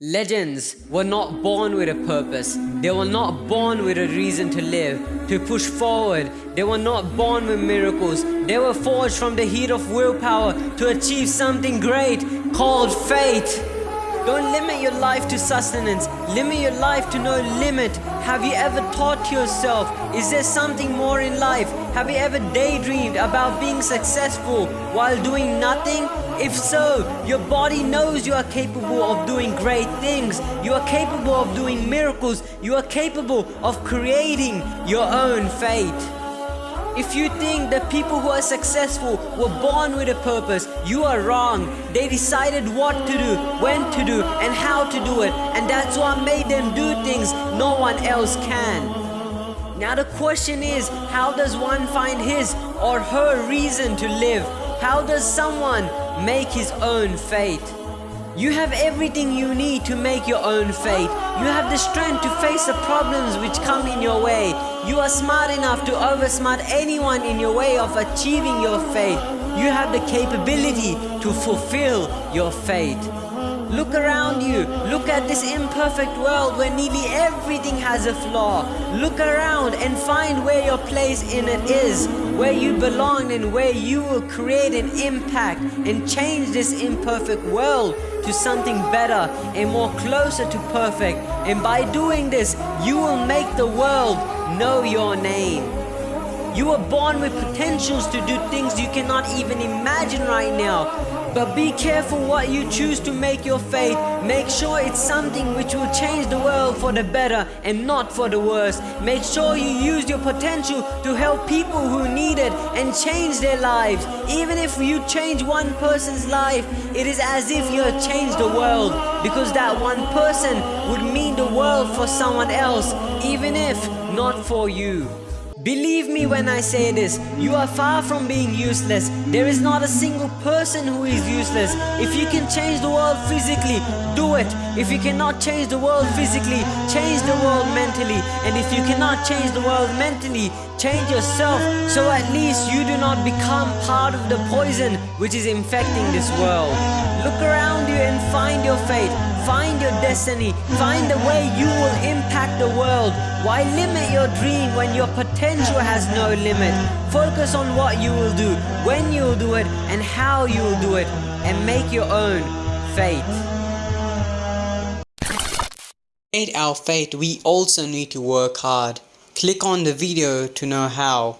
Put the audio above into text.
Legends were not born with a purpose. They were not born with a reason to live, to push forward. They were not born with miracles. They were forged from the heat of willpower to achieve something great called fate. Don't limit your life to sustenance. Limit your life to no limit. Have you ever thought to yourself, is there something more in life? Have you ever daydreamed about being successful while doing nothing? If so, your body knows you are capable of doing great things. You are capable of doing miracles. You are capable of creating your own fate. If you think that people who are successful were born with a purpose, you are wrong. They decided what to do, when to do, and how to do it. And that's what made them do things no one else can. Now the question is, how does one find his or her reason to live? How does someone make his own fate? You have everything you need to make your own fate. You have the strength to face the problems which come in your way. You are smart enough to oversmart anyone in your way of achieving your fate. You have the capability to fulfill your fate. Look around you. Look at this imperfect world where nearly everything has a flaw. Look around and find where your place in it is, where you belong and where you will create an impact and change this imperfect world to something better and more closer to perfect. And by doing this, you will make the world know your name. You were born with potentials to do things you cannot even imagine right now. But be careful what you choose to make your faith. Make sure it's something which will change the world for the better and not for the worse. Make sure you use your potential to help people who need it and change their lives. Even if you change one person's life, it is as if you have changed the world because that one person would mean the world for someone else, even if not for you. Believe me when I say this, you are far from being useless. There is not a single person who is useless. If you can change the world physically, do it. If you cannot change the world physically, change the world mentally. And if you cannot change the world mentally, change yourself so at least you do not become part of the poison which is infecting this world. Look around you and find your fate. Find your destiny. Find the way you will impact the world. Why limit your dream when your potential has no limit? Focus on what you will do, when you will do it, and how you will do it, and make your own fate. To our fate, we also need to work hard. Click on the video to know how.